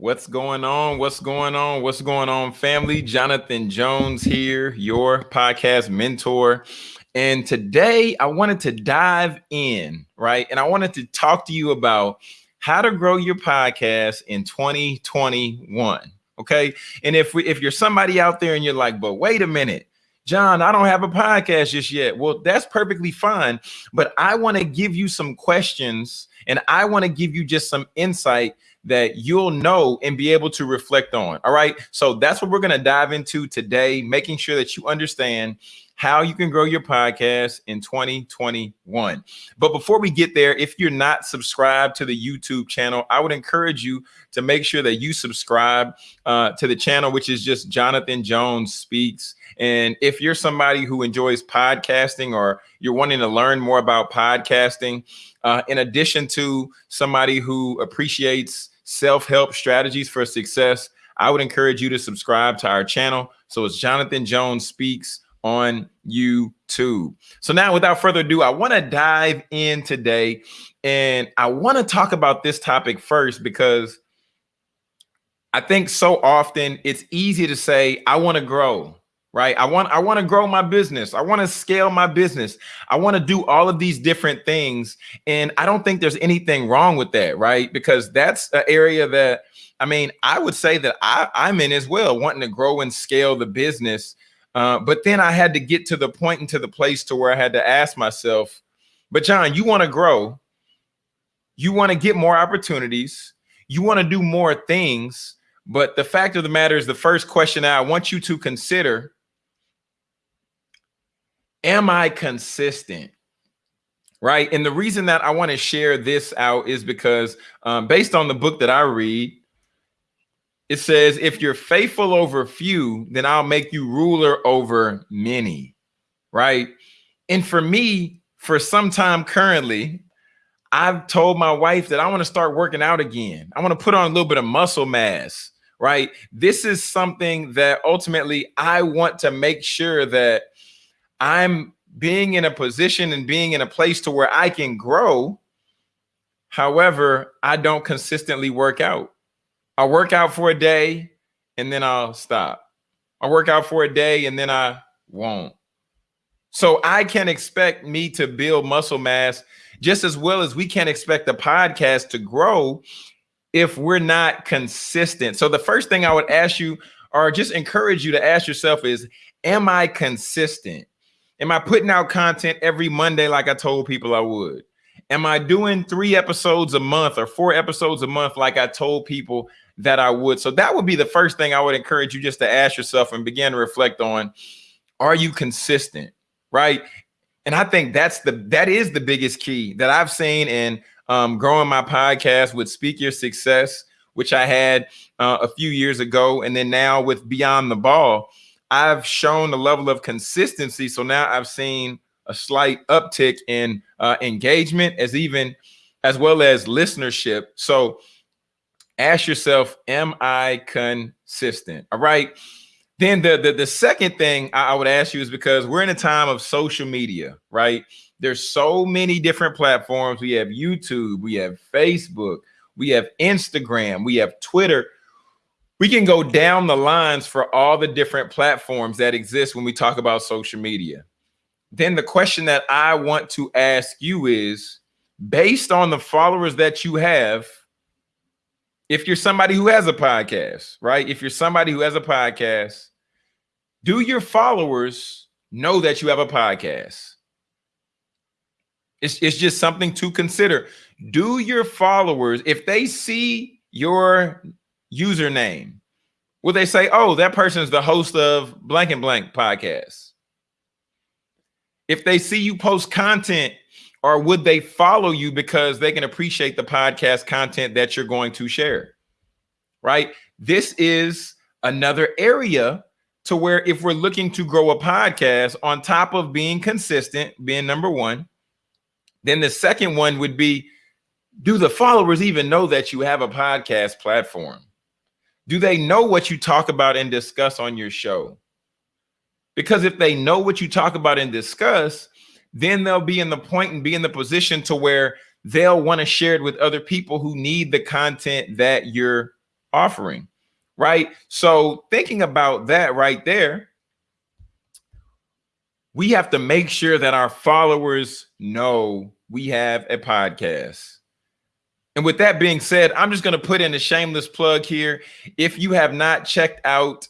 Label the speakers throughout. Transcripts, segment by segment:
Speaker 1: What's going on? What's going on? What's going on, family? Jonathan Jones here, your podcast mentor. And today I wanted to dive in, right? And I wanted to talk to you about how to grow your podcast in 2021. Okay. And if we, if you're somebody out there and you're like, but wait a minute, John, I don't have a podcast just yet. Well, that's perfectly fine. But I want to give you some questions and I want to give you just some insight that you'll know and be able to reflect on. All right. So that's what we're going to dive into today, making sure that you understand how you can grow your podcast in 2021. But before we get there, if you're not subscribed to the YouTube channel, I would encourage you to make sure that you subscribe uh, to the channel, which is just Jonathan Jones Speaks. And if you're somebody who enjoys podcasting or you're wanting to learn more about podcasting, uh, in addition to somebody who appreciates self-help strategies for success, I would encourage you to subscribe to our channel. So it's Jonathan Jones Speaks on YouTube. So now without further ado, I want to dive in today and I want to talk about this topic first because I think so often it's easy to say, I want to grow right? I want i want to grow my business. I want to scale my business. I want to do all of these different things. And i don't think there's anything wrong with that right? Because that's an area that i mean i would say that i i'm in as well wanting to grow and scale the business. Uh, but then i had to get to the and to the place to where i had to ask myself but john you want to grow. You want to get more opportunities. You want to do more things. But the fact of the matter is the first question I want you to consider am I consistent? Right. And the reason that I want to share this out is because um, based on the book that I read, it says, if you're faithful over few, then I'll make you ruler over many. Right. And for me, for some time currently, I've told my wife that I want to start working out again. I want to put on a little bit of muscle mass. Right. This is something that ultimately I want to make sure that I'm being in a position and being in a place to where I can grow. However, I don't consistently work out. I work out for a day and then I'll stop. I work out for a day and then I won't. So I can expect me to build muscle mass just as well as we can expect the podcast to grow if we're not consistent. So the first thing I would ask you or just encourage you to ask yourself is, am I consistent? Am I putting out content every Monday like I told people I would? Am I doing three episodes a month or four episodes a month like I told people that I would? So that would be the first thing I would encourage you just to ask yourself and begin to reflect on. Are you consistent? Right. And I think that's the that is the biggest key that I've seen in um, growing my podcast with Speak Your Success, which I had uh, a few years ago, and then now with Beyond the Ball I've shown a level of consistency. So now I've seen a slight uptick in uh, engagement as even as well as listenership. So ask yourself, am I consistent? All right. Then the, the, the second thing I would ask you is because we're in a time of social media, right? There's so many different platforms. We have YouTube, we have Facebook, we have Instagram, we have Twitter we can go down the lines for all the different platforms that exist when we talk about social media. Then the question that I want to ask you is based on the followers that you have, if you're somebody who has a podcast, right? If you're somebody who has a podcast, do your followers know that you have a podcast? It's, it's just something to consider. Do your followers, if they see your username, will they say, oh, that person is the host of blank and blank podcast? If they see you post content, or would they follow you because they can appreciate the podcast content that you're going to share? Right? This is another area to where if we're looking to grow a podcast on top of being consistent, being number one, then the second one would be, do the followers even know that you have a podcast platform? Do they know what you talk about and discuss on your show? Because if they know what you talk about and discuss, then they'll be in the point and be in the position to where they'll want to share it with other people who need the content that you're offering, right? So thinking about that right there, we have to make sure that our followers know we have a podcast. And with that being said, I'm just going to put in a shameless plug here. If you have not checked out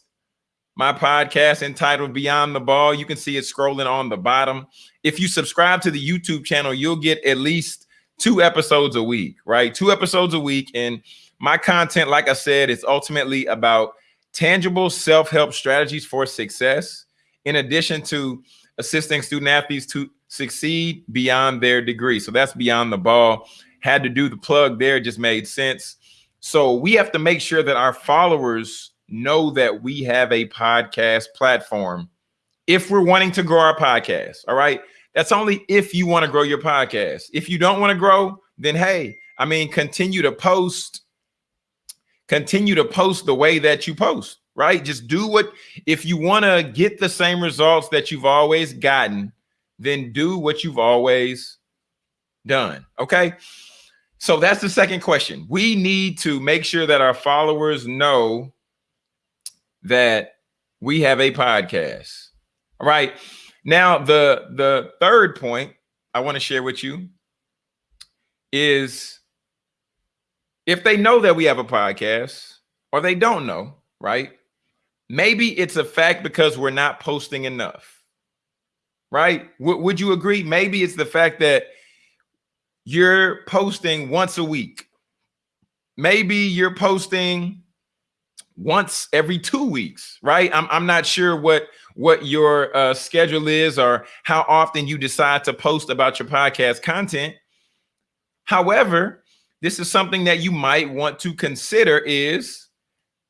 Speaker 1: my podcast entitled Beyond the Ball, you can see it scrolling on the bottom. If you subscribe to the YouTube channel, you'll get at least two episodes a week, right? Two episodes a week. And my content, like I said, is ultimately about tangible self help strategies for success, in addition to assisting student athletes to succeed beyond their degree. So that's beyond the ball. Had to do the plug there, just made sense. So we have to make sure that our followers know that we have a podcast platform if we're wanting to grow our podcast. All right. That's only if you want to grow your podcast. If you don't want to grow, then hey, I mean, continue to post, continue to post the way that you post right? Just do what, if you want to get the same results that you've always gotten, then do what you've always done. Okay. So that's the second question. We need to make sure that our followers know that we have a podcast. All right. Now, the the third point I want to share with you is if they know that we have a podcast or they don't know, right? Maybe it's a fact because we're not posting enough, right? W- would you agree? Maybe it's the fact that you're posting once a week. Maybe you're posting once every two weeks, right? I'm, I'm not sure what what your uh, schedule is or how often you decide to post about your podcast content. However, this is something that you might want to consider is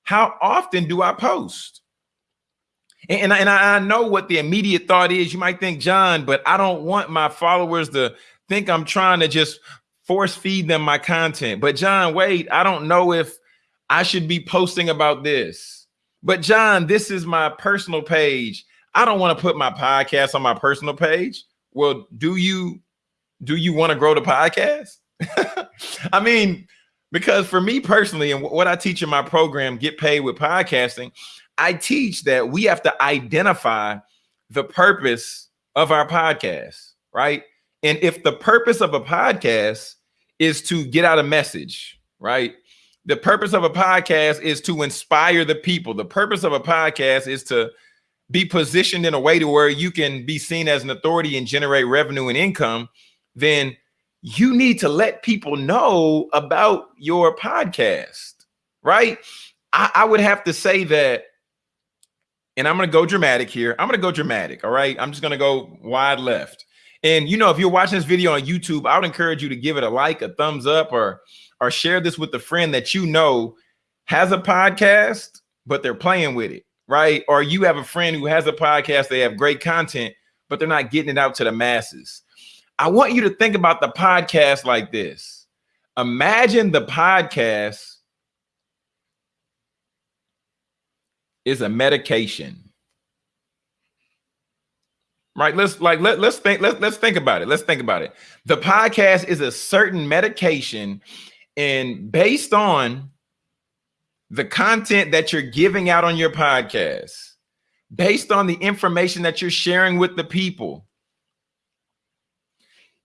Speaker 1: how often do I post? And, and, I, know what the immediate thought is. You might think, John, but I don't want my followers to think I'm trying to just force feed them my content. But John, wait, I don't know if I should be posting about this. But John, this is my personal page. I don't want to put my podcast on my personal page. Well, do you do you want to grow the podcast? I mean, because for me personally, and what I teach in my program, Get Paid with Podcasting, I teach that we have to identify the purpose of our podcast, right? And if the purpose of a podcast is to get out a message, right? The purpose of a podcast is to inspire the people. The purpose of a podcast is to be positioned in a way to where you can be seen as an authority and generate revenue and income, then you need to let people know about your podcast, right? I, I would have to say that, and I'm going to go dramatic here. I'm going to go dramatic. All right. I'm just going to go wide left. And you know, if you're watching this video on YouTube, I would encourage you to give it a like, a thumbs up, or or share this with a friend that you know has a podcast, but they're playing with it, right? Or you have a friend who has a podcast, they have great content, but they're not getting it out to the masses. I want you to think about the podcast like this. Imagine the podcast is a medication. Right? Let's like let, let's think let's let's think about it. Let's think about it. The podcast is a certain medication and based on the content that you're giving out on your podcast, based on the information that you're sharing with the people,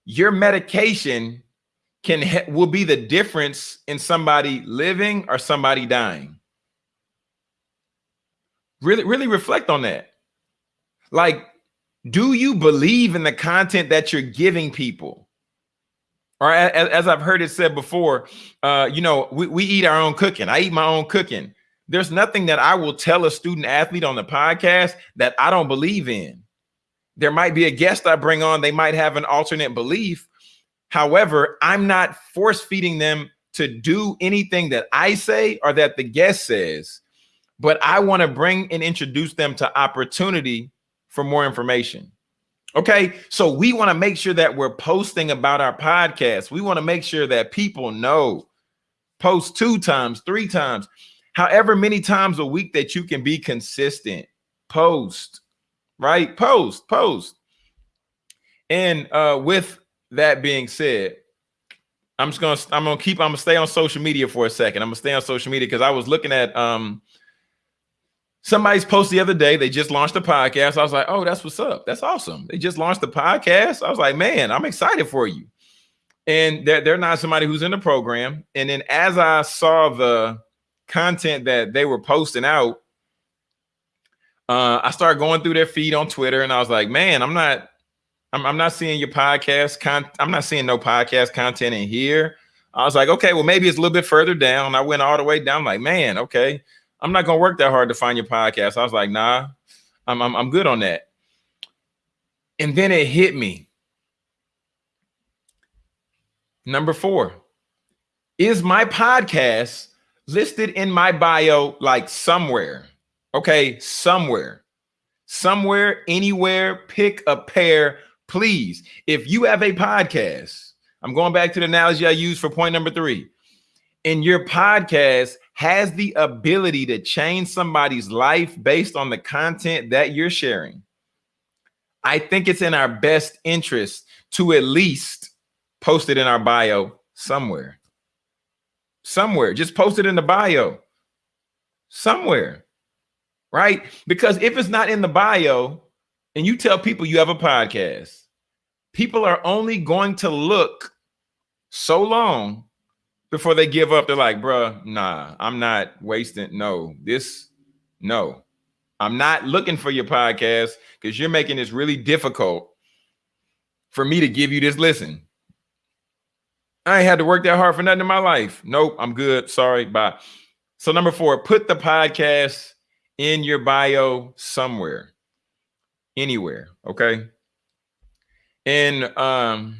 Speaker 1: your medication can will be the difference in somebody living or somebody dying. Really, really reflect on that. Like, do you believe in the content that you're giving people? Or as, as I've heard it said before, uh, you know, we, we eat our own cooking. I eat my own cooking. There's nothing that I will tell a student athlete on the podcast that I don't believe in. There might be a guest I bring on, they might have an alternate belief. However, I'm not force feeding them to do anything that I say or that the guest says, but I want to bring and introduce them to opportunity for more information. Okay, so we want to make sure that we're posting about our podcast. We want to make sure that people know. Post two times, three times, however many times a week that you can be consistent. Post right? Post, post. And uh, with that being said, I'm just gonna I'm gonna keep I'm gonna stay on social media for a second. I'm gonna stay on social media because I was looking at um somebody's post the other day. They just launched a podcast. I was like, oh, that's what's up. That's awesome. They just launched the podcast. I was like, man, I'm excited for you. And they're they're not somebody who's in the program. And then as I saw the content that they were posting out, uh, I started going through their feed on Twitter, and I was like, man, I'm not I'm, I'm not seeing your podcast con I'm not seeing no podcast content in here. I was like, okay, well, maybe it's a little bit further down. I went all the way down, like, man, okay, I'm not gonna work that hard to find your podcast. I was like, nah, I'm, I'm, I'm good on that. And then it hit me. Number four, is my podcast listed in my bio like somewhere? Okay, somewhere, somewhere, anywhere, pick a pair please, if you have a podcast, I'm going back to the analogy I used for point number three. And your podcast has the ability to change somebody's life based on the content that you're sharing. I think it's in our best interest to at least post it in our bio somewhere. Somewhere. Just post it in the bio. Somewhere. Right? Because if it's not in the bio, and you tell people you have a podcast, people are only going to look so long before they give up. They're like, bruh, nah, I'm not wasting. No, this, no, I'm not looking for your podcast because you're making this really difficult for me to give you this listen. I ain't had to work that hard for nothing in my life. Nope, I'm good. Sorry, bye. So number four, put the podcast in your bio somewhere anywhere. Okay. And um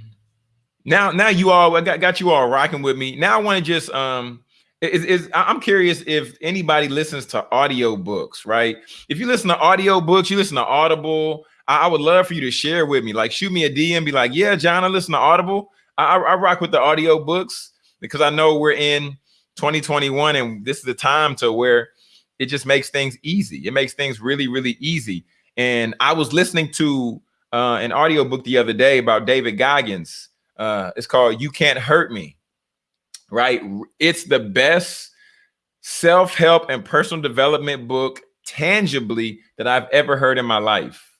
Speaker 1: now now you all I got, got you all rocking with me. Now I want to just um is, is I'm curious if anybody listens to audio books, right? If you listen to audio books, you listen to Audible. I, I would love for you to share with me. Like shoot me a DM, be like, yeah, John, I listen to Audible. I, I rock with the audio books because I know we're in 2021 and this is the time to where it just makes things easy. It makes things really, really easy. And I was listening to uh, an audiobook the other day about David Goggins. Uh, it's called You Can't Hurt Me, right? It's the best self-help and personal development book tangibly that I've ever heard in my life.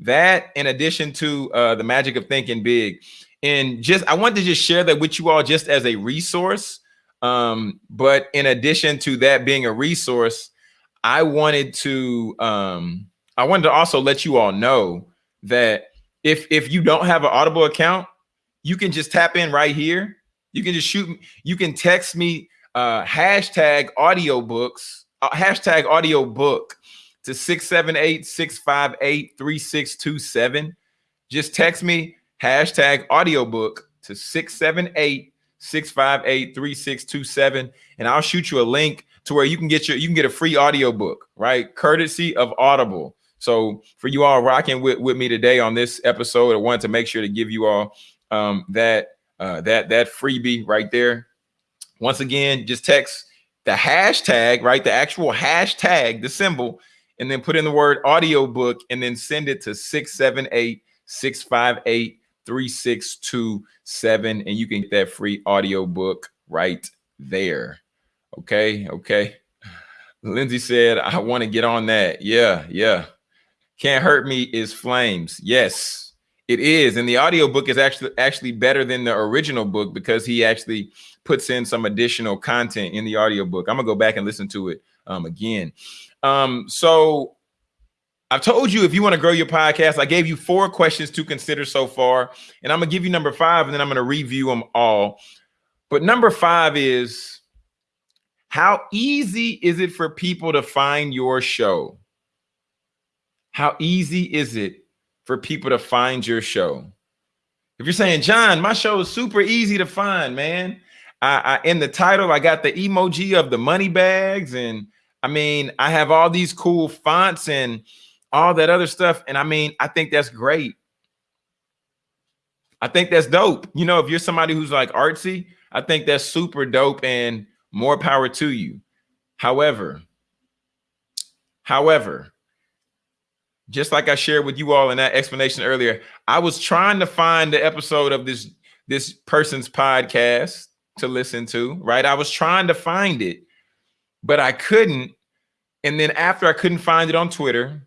Speaker 1: That in addition to uh, the magic of thinking big. And just I wanted to just share that with you all just as a resource. Um, but in addition to that being a resource, I wanted to um, I wanted to also let you all know that if if you don't have an Audible account, you can just tap in right here. You can just shoot. You can text me uh, hashtag audiobooks, uh, hashtag audiobook to 678-658-3627. Just text me hashtag audiobook to 678-658-3627 and I'll shoot you a link to where you can get your you can get a free audiobook, right? Courtesy of Audible. So for you all rocking with, with me today on this episode, I wanted to make sure to give you all um, that uh, that that freebie right there. Once again, just text the hashtag, right? The actual hashtag, the symbol, and then put in the word audiobook and then send it to 678 658 3627 and you can get that free audiobook right there. Okay, okay. Lindsay said, I want to get on that. Yeah, yeah. Can't Hurt Me is Flames. Yes, it is. And the audiobook is actually actually better than the original book because he actually puts in some additional content in the audiobook. I'm gonna go back and listen to it um, again. Um, so I've told you if you want to grow your podcast, I gave you four questions to consider so far, and I'm gonna give you number five, and then I'm gonna review them all. But number five is how easy is it for people to find your show? How easy is it for people to find your show? If you're saying, John, my show is super easy to find, man. I, I in the title, I got the emoji of the money bags, and I mean, I have all these cool fonts and all that other stuff. And I mean, I think that's great. I think that's dope. You know, if you're somebody who's like artsy, I think that's super dope and more power to you. However, however, just like I shared with you all in that explanation earlier, I was trying to find the episode of this this person's podcast to listen to, right? I was trying to find it, but I couldn't. And then after I couldn't find it on Twitter,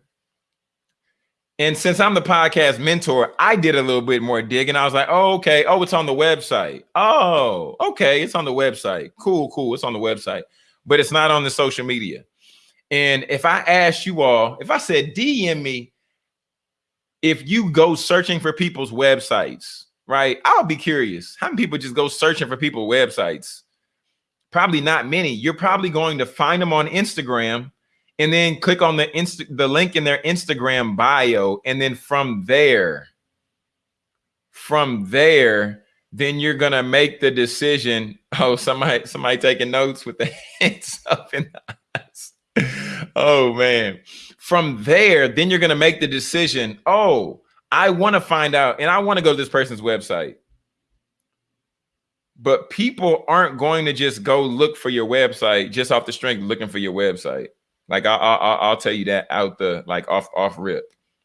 Speaker 1: and since I'm the podcast mentor, I did a little bit more digging. I was like, oh, okay. Oh, it's on the website. Oh, okay. It's on the website. Cool, cool. It's on the website, but it's not on the social media. And if I asked you all, if I said DM me, if you go searching for people's websites, right? I'll be curious. How many people just go searching for people's websites? Probably not many. You're probably going to find them on Instagram and then click on the insta the link in their Instagram bio. And then from there, from there, then you're gonna make the decision. Oh, somebody, somebody taking notes with the hands up in the eyes. Oh man. From there, then you're gonna make the decision. Oh, I want to find out, and I want to go to this person's website. But people aren't going to just go look for your website just off the strength looking for your website. Like I, I, I'll tell you that out the like off off rip.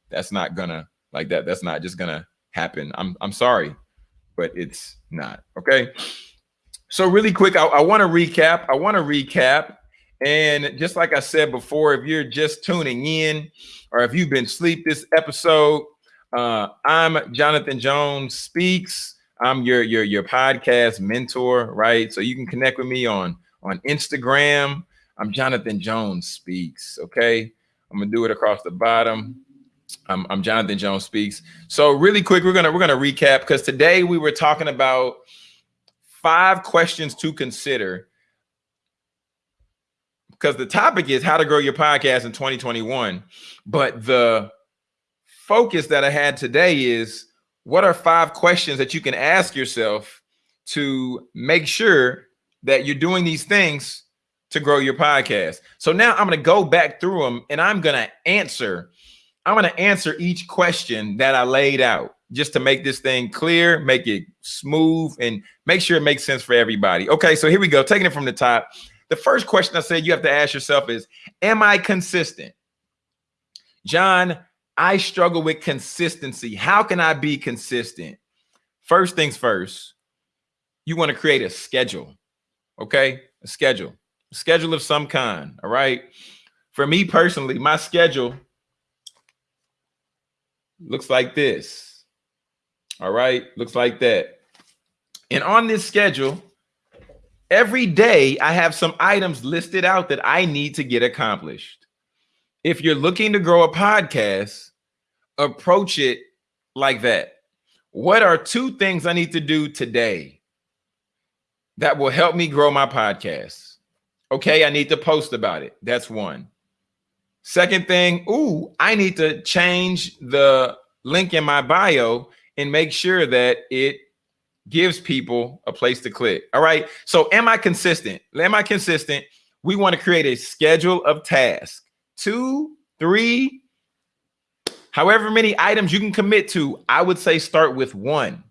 Speaker 1: That's not gonna like that. That's not just gonna happen. I'm I'm sorry, but it's not okay. So really quick, I, I want to recap. I want to recap, and just like I said before, if you're just tuning in, or if you've been asleep this episode, uh, I'm Jonathan Jones Speaks. I'm your your your podcast mentor, right? So you can connect with me on on Instagram. I'm Jonathan Jones Speaks. Okay. I'm gonna do it across the bottom. I'm, I'm Jonathan Jones Speaks. So really quick, we're gonna we're gonna recap because today we were talking about five questions to consider because the topic is how to grow your podcast in 2021. But the focus that I had today is what are five questions that you can ask yourself to make sure that you're doing these things to grow your podcast. So now I'm going to go back through them and I'm going to answer. I'm going to answer each question that I laid out just to make this thing clear, make it smooth, and make sure it makes sense for everybody. Okay, so here we go. Taking it from the top. The first question I said you have to ask yourself is Am I consistent? John, I struggle with consistency. How can I be consistent? First things first, you want to create a schedule. Okay, a schedule schedule of some kind. All right. For me personally, my schedule looks like this. All right. Looks like that. And on this schedule, every day I have some items listed out that I need to get accomplished. If you're looking to grow a podcast, approach it like that. What are two things I need to do today that will help me grow my podcast? Okay, I need to post about it. That's one. Second thing, ooh, I need to change the link in my bio and make sure that it gives people a place to click. All right. So am I consistent? Am I consistent? We want to create a schedule of tasks. Two, three, however many items you can commit to. I would say start with one.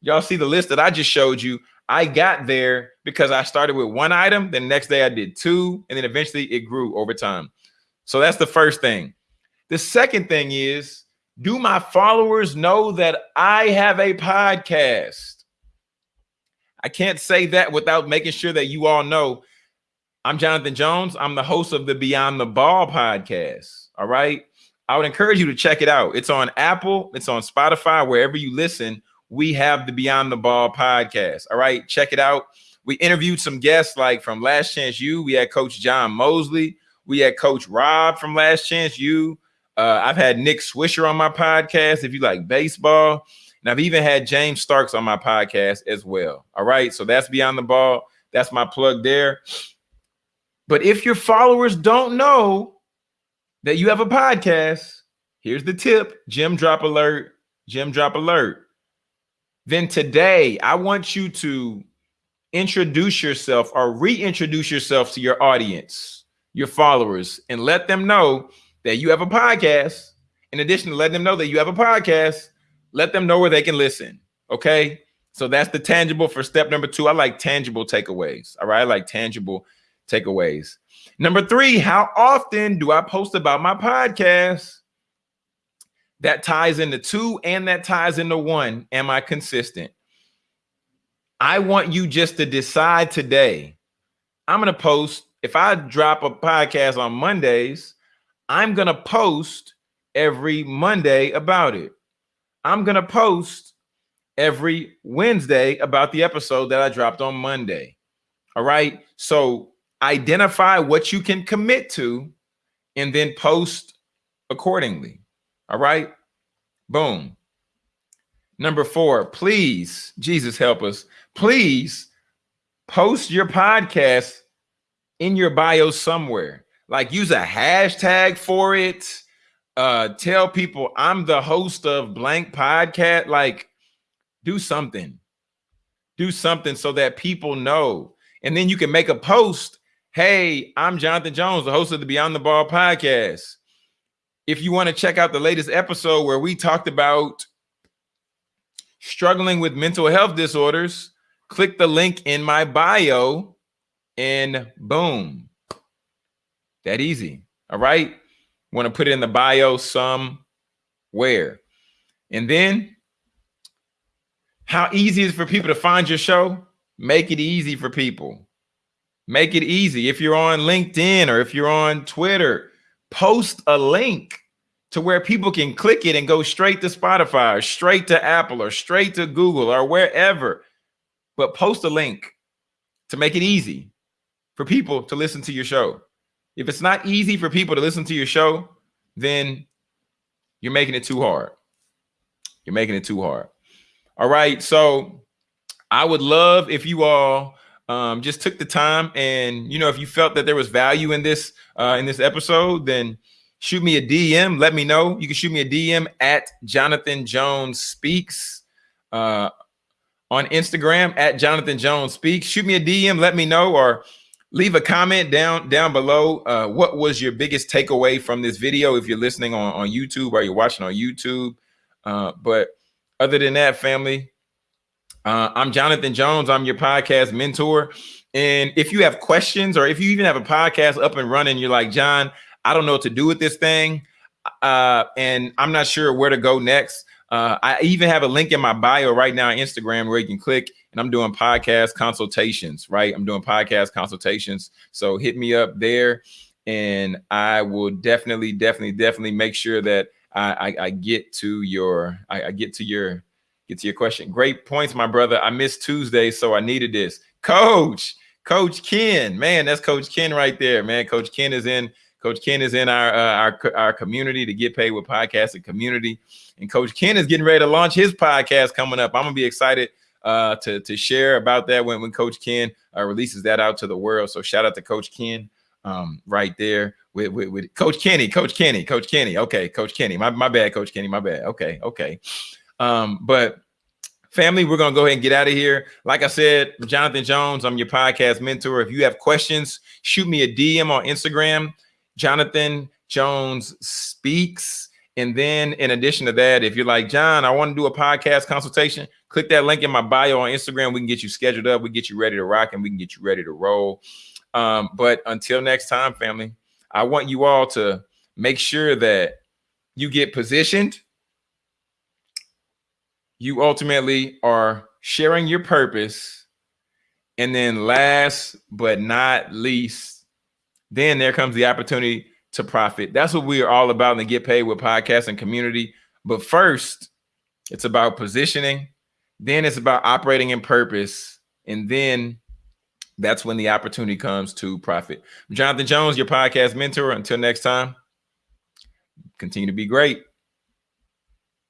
Speaker 1: Y'all see the list that I just showed you. I got there because I started with one item, then the next day I did two, and then eventually it grew over time. So that's the first thing. The second thing is, do my followers know that I have a podcast? I can't say that without making sure that you all know I'm Jonathan Jones. I'm the host of the Beyond the Ball podcast. All right. I would encourage you to check it out. It's on Apple, it's on Spotify, wherever you listen we have the Beyond the Ball podcast. All right, check it out. We interviewed some guests like from Last Chance U. We had Coach John Mosley. We had Coach Rob from Last Chance U. Uh, I've had Nick Swisher on my podcast if you like baseball. And I've even had James Starks on my podcast as well. All right, so that's Beyond the Ball. That's my plug there. But if your followers don't know that you have a podcast, here's the tip Gem drop alert. Gem drop alert then today I want you to introduce yourself or reintroduce yourself to your audience, your followers, and let them know that you have a podcast. In addition to letting them know that you have a podcast, let them know where they can listen. Okay. So that's the tangible for step number two. I like tangible takeaways. All right. I like tangible takeaways. Number three, how often do I post about my podcast? that ties into two and that ties into one. Am I consistent? I want you just to decide today. I'm going to post, if I drop a podcast on Mondays, I'm going to post every Monday about it. I'm going to post every Wednesday about the episode that I dropped on Monday. All right. So identify what you can commit to and then post accordingly. All right. Boom. Number four, please, Jesus help us. Please post your podcast in your bio somewhere. Like use a hashtag for it. Uh, tell people I'm the host of blank podcast. Like do something. Do something so that people know. And then you can make a post. Hey, I'm Jonathan Jones, the host of the Beyond the Ball podcast. If you want to check out the latest episode where we talked about struggling with mental health disorders, click the link in my bio and boom. That easy. All right. Want to put it in the bio somewhere. And then how easy is for people to find your show? Make it easy for people. Make it easy. If you're on LinkedIn or if you're on Twitter, post a link to where people can click it and go straight to Spotify or straight to Apple or straight to Google or wherever. But post a link to make it easy for people to listen to your show. If it's not easy for people to listen to your show, then you're making it too hard. You're making it too hard. All right. So I would love if you all um, just took the time and, you know, if you felt that there was value in this, uh, in this episode, then shoot me a DM. Let me know. You can shoot me a DM at Jonathan Jones Speaks uh, on Instagram at Jonathan Jones Speaks. Shoot me a DM. Let me know or leave a comment down down below. Uh, what was your biggest takeaway from this video? If you're listening on, on YouTube or you're watching on YouTube. Uh, but other than that, family, uh, I'm Jonathan Jones. I'm your podcast mentor. And if you have questions or if you even have a podcast up and running, you're like, John, I don't know what to do with this thing. Uh, and I'm not sure where to go next. Uh, I even have a link in my bio right now on Instagram where you can click and I'm doing podcast consultations, right? I'm doing podcast consultations. So hit me up there and I will definitely, definitely, definitely make sure that I, I, I get to your I, I, get to your get to your question. Great points, my brother. I missed Tuesday, so I needed this. Coach, Coach Ken, man, that's Coach Ken right there, man. Coach Ken is in Coach Ken is in our uh, our our community to get paid with podcasting community, and Coach Ken is getting ready to launch his podcast coming up. I'm gonna be excited uh, to to share about that when when Coach Ken uh, releases that out to the world. So shout out to Coach Ken um, right there with, with, with Coach Kenny, Coach Kenny, Coach Kenny. Okay, Coach Kenny. My, my bad, Coach Kenny. My bad. Okay, okay. Um, but family, we're gonna go ahead and get out of here. Like I said, Jonathan Jones, I'm your podcast mentor. If you have questions, shoot me a DM on Instagram. Jonathan Jones speaks. And then in addition to that, if you're like, John, I want to do a podcast consultation, click that link in my bio on Instagram. We can get you scheduled up. We get you ready to rock and we can get you ready to roll. Um, but until next time, family, I want you all to make sure that you get positioned. You ultimately are sharing your purpose. And then last but not least, then there comes the opportunity to profit. That's what we are all about and get paid with podcast and community. But first, it's about positioning. Then it's about operating in purpose. And then that's when the opportunity comes to profit. Jonathan Jones, your podcast mentor. Until next time, continue to be great.